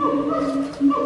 Oh, my God.